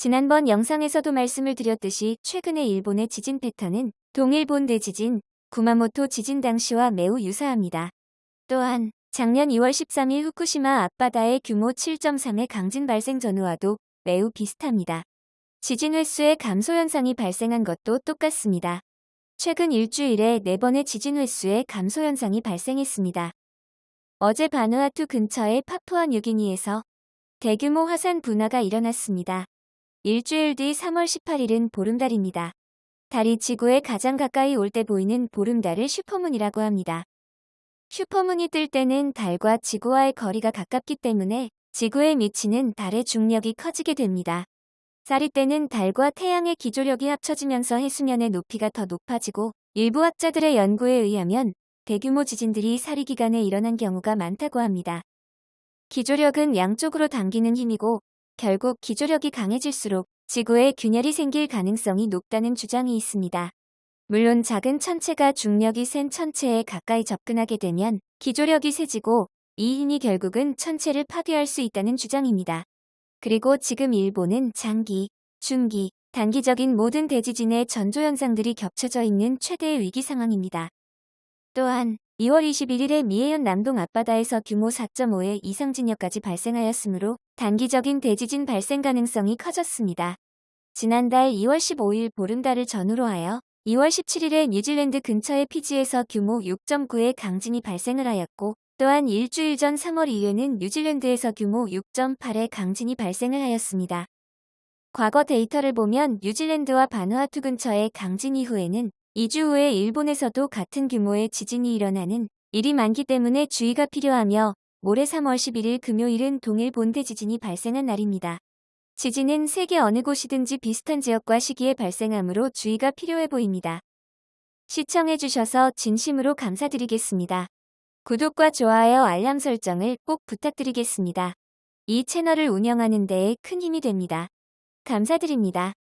지난번 영상에서도 말씀을 드렸듯이 최근의 일본의 지진 패턴은 동일본 대지진, 구마모토 지진 당시와 매우 유사합니다. 또한 작년 2월 13일 후쿠시마 앞바다의 규모 7.3의 강진 발생 전후와도 매우 비슷합니다. 지진 횟수의 감소 현상이 발생한 것도 똑같습니다. 최근 일주일에 4번의 지진 횟수의 감소 현상이 발생했습니다. 어제 바누아투 근처의 파푸아 뉴기니에서 대규모 화산 분화가 일어났습니다. 일주일 뒤 3월 18일은 보름달입니다. 달이 지구에 가장 가까이 올 때 보이는 보름달을 슈퍼문이라고 합니다. 슈퍼문이 뜰 때는 달과 지구와의 거리가 가깝기 때문에 지구에 미치는 달의 중력이 커지게 됩니다. 쌀이 때는 달과 태양의 기조력이 합쳐지면서 해수면의 높이가 더 높아지고 일부 학자들의 연구에 의하면 대규모 지진들이 사리 기간에 일어난 경우가 많다고 합니다. 기조력은 양쪽으로 당기는 힘이고 결국 기조력이 강해질수록 지구에 균열이 생길 가능성이 높다는 주장이 있습니다. 물론 작은 천체가 중력이 센 천체에 가까이 접근하게 되면 기조력이 세지고 이 힘이 결국은 천체를 파괴할 수 있다는 주장입니다. 그리고 지금 일본은 장기, 중기, 단기적인 모든 대지진의 전조현상들이 겹쳐져 있는 최대의 위기 상황입니다. 또한 2월 21일에 미에현 남동 앞바다에서 규모 4.5의 이상 진역까지 발생하였으므로 단기적인 대지진 발생 가능성이 커졌습니다. 지난달 2월 15일 보름달을 전후로 하여 2월 17일에 뉴질랜드 근처의 피지에서 규모 6.9의 강진이 발생을 하였고 또한 일주일 전 3월 2일에는 뉴질랜드에서 규모 6.8의 강진이 발생을 하였습니다. 과거 데이터를 보면 뉴질랜드와 바누아투 근처의 강진 이후에는 2주 후에 일본에서도 같은 규모의 지진이 일어나는 일이 많기 때문에 주의가 필요하며 모레 3월 11일 금요일은 동일 본대 지진이 발생한 날입니다. 지진은 세계 어느 곳이든지 비슷한 지역과 시기에 발생하므로 주의가 필요해 보입니다. 시청해주셔서 진심으로 감사드리겠습니다. 구독과 좋아요 알람 설정을 꼭 부탁드리겠습니다. 이 채널을 운영하는 데에 큰 힘이 됩니다. 감사드립니다.